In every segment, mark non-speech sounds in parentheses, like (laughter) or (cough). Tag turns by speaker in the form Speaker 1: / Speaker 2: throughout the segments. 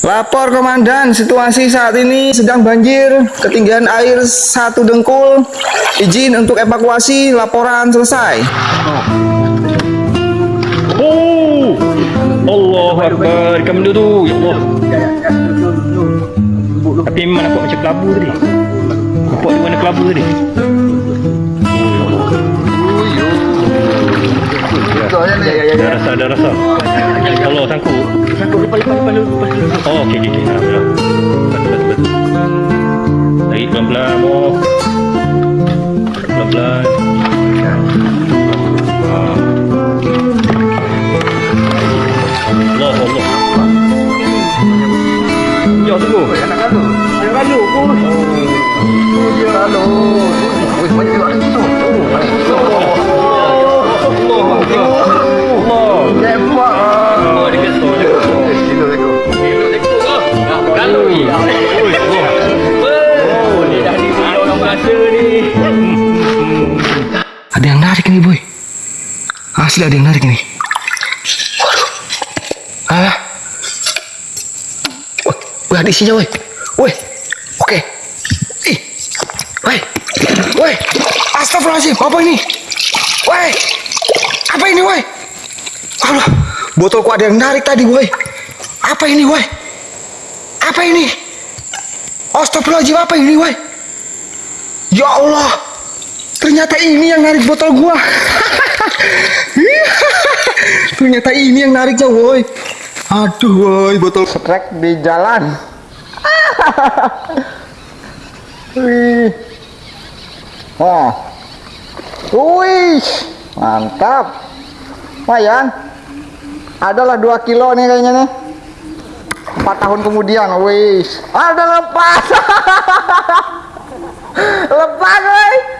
Speaker 1: Lapor komandan, situasi saat ini sedang banjir, ketinggian air satu dengkul. Izin untuk evakuasi, laporan selesai.
Speaker 2: Oh, Allah Akbar. Kamu dulu, ya Allah. Tapi memang nampak macam kelabu tadi. Nampak di mana kelabu tadi? Dah rasa, dah rasa. Allah sangkut. Sangkut lepas, lepas, lepas, lepas. Oh, okey, okey. Alhamdulillah. Betul. Tarik pelan-pelan, oh. Pelan-pelan. Ah. Allah, Allah. Ya, tunggu.
Speaker 3: Oh.
Speaker 1: Asli ada yang narik nih. Waduh. Ah. Wah, ada isinya woi. Woi. Oke. Ih. Woi. Woi. Astagfirullahaladzim. Apa ini? Woi. Apa ini woi? Allah. Botolku ada yang narik tadi woi. Apa ini woi? Apa ini? Astagfirullahaladzim apa ini woi? Ya Allah. Ternyata ini yang narik botol gua. (laughs) Ternyata ini yang nariknya, woi. Aduh, woi, botol setrek di jalan. (laughs) Wih. Wah. Wih, mantap. Lumayan. Adalah 2 kilo nih kayaknya nih. 4 tahun kemudian, wih. Ada lepas. (laughs) lepas, woi.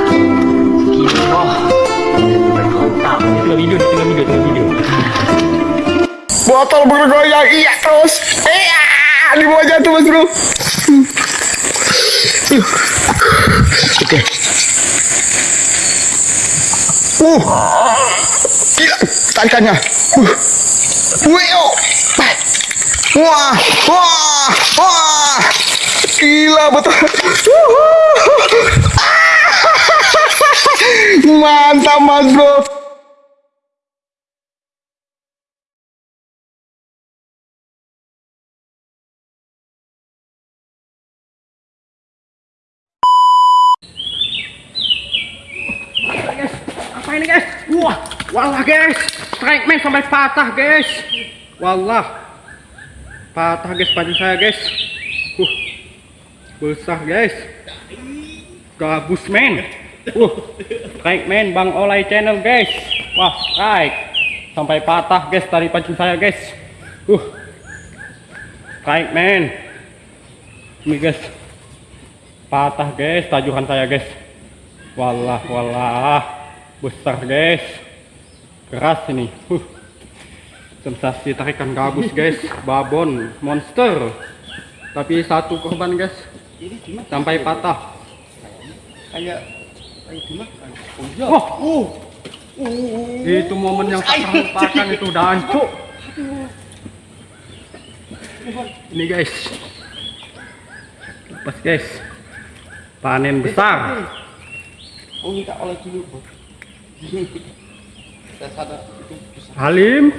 Speaker 1: Botol bergoyang, iya terus. Iya, di bawah jatuh mas bro. Oke. Uh, gila tarikannya. Uh, Weo. Wah, wah, wah. Gila betul. (laughs) Mantap mas bro.
Speaker 2: Guys. Wah walah guys. Strike man sampai patah guys. Walah. Patah guys baju saya guys. Uh besar guys. Gabus man uh strike man bang olay channel guys. Wah strike. Sampai patah guys dari pancing saya guys. Uh strike man ini guys. Patah guys tajuhan saya guys. Walah, walah, besar guys, keras ini. Huh. Sensasi tarikan gabus guys, babon, monster. Tapi satu korban guys, sampai patah.
Speaker 3: Kayak. Oh iya. Oh.
Speaker 2: itu momen yang terlupakan itu udah hancur. Ini guys, lepas guys, panen besar.
Speaker 3: Oh minta oleh dulu.
Speaker 2: Halim,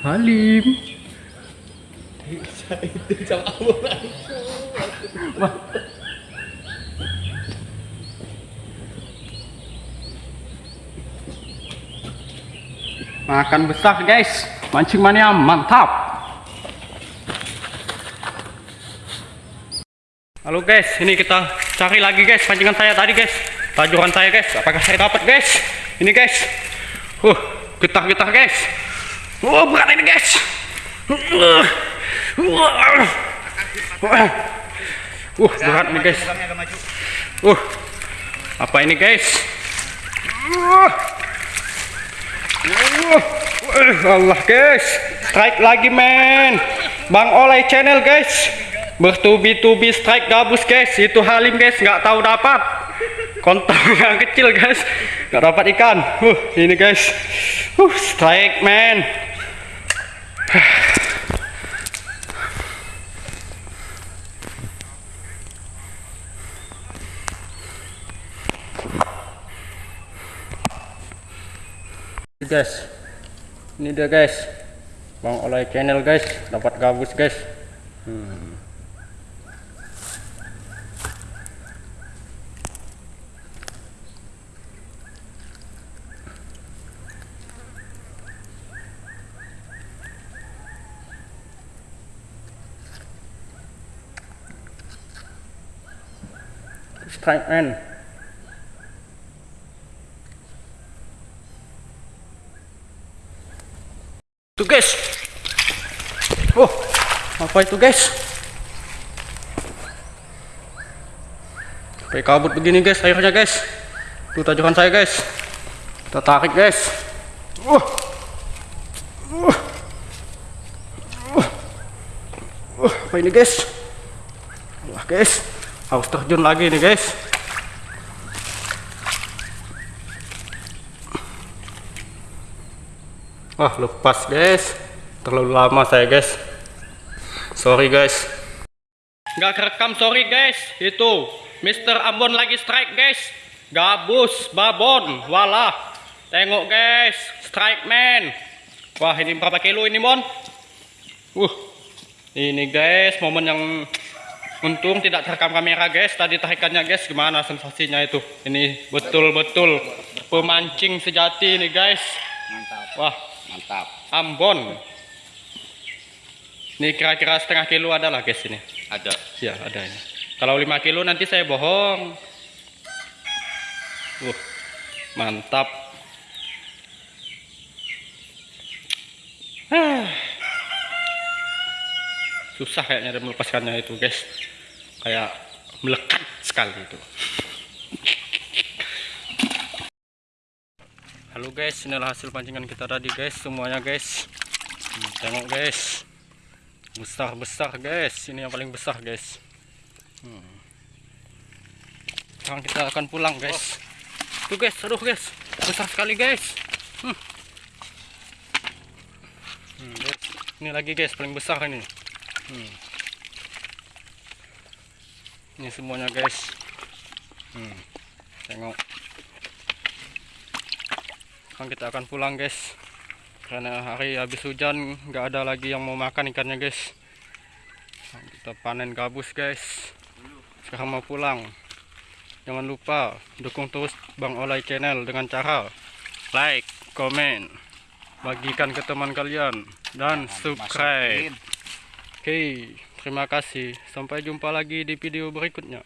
Speaker 2: Halim. Makan besar guys, mancing mania mantap. Halo guys, ini kita cari lagi guys pancingan saya tadi guys, tajuran saya guys. Apakah saya dapat guys? Ini guys, uh, getah-getah guys. Wah berat ini guys. Uh, uh, uh, berat nih guys. Uh, Apa ini guys? Uh. Uh. Uh, Allah guys, strike lagi men. Bang Olay channel guys. Bertubi-tubi strike gabus guys. Itu Halim guys, nggak tahu dapat. Kontol (laughs) yang kecil guys, nggak dapat ikan. Uh, ini guys. Uh, strike man. (sighs) guys ini dia guys bang oleh channel guys dapat gabus guys hmm. Strike man Tuh guys. Oh, apa itu guys? Sampai kabut begini guys airnya guys. Tuh tajukan saya guys. Kita tarik guys. Uh. Uh. Uh. Uh, apa ini guys? Wah guys, harus terjun lagi nih guys. Wah lepas guys. Terlalu lama saya guys. Sorry guys. Nggak kerekam sorry guys. Itu Mr. Ambon lagi strike guys. Gabus Babon Walah. Tengok guys. Strike man. Wah ini berapa kilo ini Mon? Uh Ini guys momen yang Untung tidak terekam kamera guys Tadi tarikannya guys Gimana sensasinya itu Ini betul-betul Pemancing sejati ini guys
Speaker 3: Mantap.
Speaker 2: Wah
Speaker 3: Mantap.
Speaker 2: Ambon. Ini kira-kira setengah kilo ada lah guys ini.
Speaker 3: Ada.
Speaker 2: Ya ada ini. Kalau 5 kilo nanti saya bohong. Uh, mantap. Susah kayaknya melepaskannya itu guys. Kayak melekat sekali itu. Halo guys, inilah hasil pancingan kita tadi guys, semuanya guys. Hmm, tengok guys, besar besar guys. Ini yang paling besar guys. Hmm. Sekarang kita akan pulang guys. Tuh guys, aduh guys, besar sekali guys. Hmm. Hmm, guys. Ini lagi guys, paling besar ini. Hmm. Ini semuanya guys. Hmm. Tengok. Sekarang kita akan pulang guys. Karena hari habis hujan nggak ada lagi yang mau makan ikannya guys. Kita panen gabus guys. Sekarang mau pulang. Jangan lupa dukung terus Bang Olay channel dengan cara like, komen bagikan ke teman kalian dan subscribe oke terima kasih. Sampai jumpa lagi di video berikutnya